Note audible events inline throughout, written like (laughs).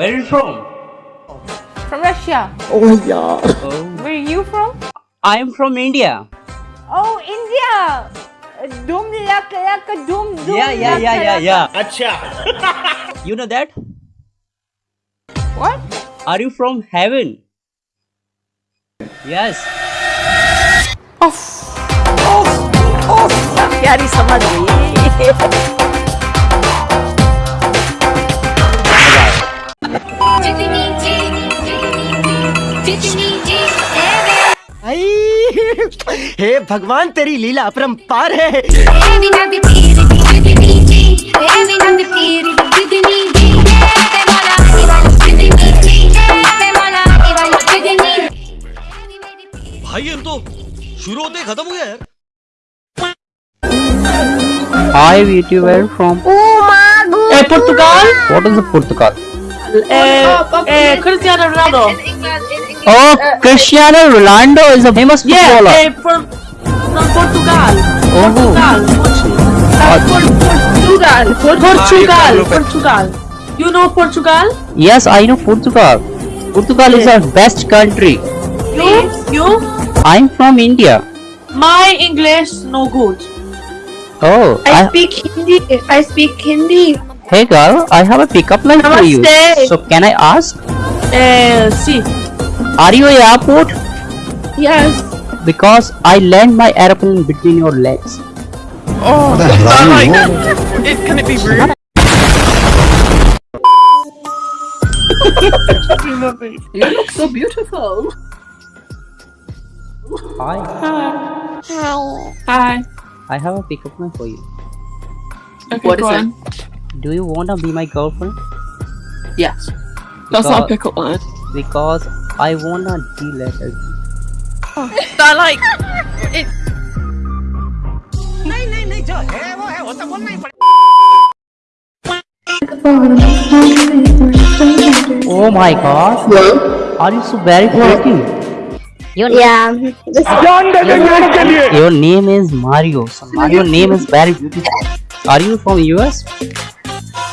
Where are you from? From Russia. Oh yeah. Oh, Where are you from? I am from India. Oh, India. Dum laka laka dum dum. Yeah, yeah, laka, yeah, yeah, laka. yeah. (laughs) You know that? What? Are you from heaven? Yes. प्यारी समझ गई हे भगवान तेरी लीला अपरम पार है भाई ये तो शुरू होते खत्म हो गया यार Hi, VTuber from Umagu. Eh, Portugal. What is the Portugal? Eh, eh, Cristiano Ronaldo. Oh, Cristiano Ronaldo is a famous footballer. eh, from, from Portugal. Oh. Portugal. Uh, Por- Portugal. Portugal. Portugal. You know Portugal? Yes, I know Portugal. Portugal is our best country. You? You? I'm from India. My English no good. Oh, I I, speak Hindi. I speak Hindi. hey girl, I have a pickup line for you. So can I ask, Eh, see. Are you a airport? Yes. Because I land my airplane between your legs. Oh, like, (laughs) it, can it be rude? (laughs) you look so beautiful. Hi, Hi. Hi. I have a pickup line for you. Okay, what is it? Do you wanna be my girlfriend? Yes. That's not a pickup line. Because I wanna deal at it. I like. (laughs) It, Oh my god. Are you so very pretty? Yeah. This Your name is Mario. So Mario name is very beautiful. Are you from US?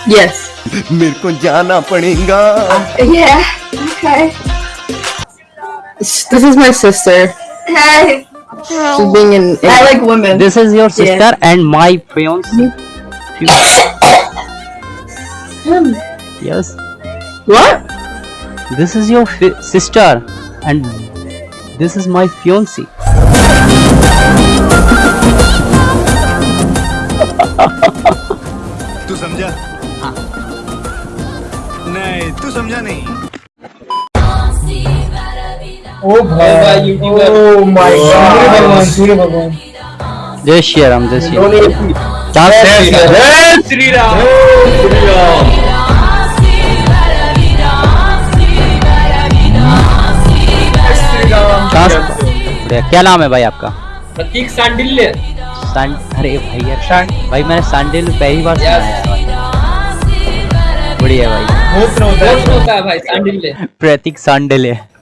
yes. मेरे को जाना पड़ेगा yeah. Okay. This is my sister. Hey. She's being in. I like women. This is your sister and my fiance. Yes. What? This is your fi- sister and this is my fiance. (laughs) तू समझा हाँ नहीं तू समझा नहीं जय श्री राम जय श्री राम। जय श्री राम। से- बढ़िया, क्या नाम है भाई आपका? प्रतीक सांडिल्य। अरे भाई यार भाई मैंने सांडिल पहली बार सुना है। बढ़िया भाई। होता है। भाई सांडिल्य। प्रतीक सांडिल है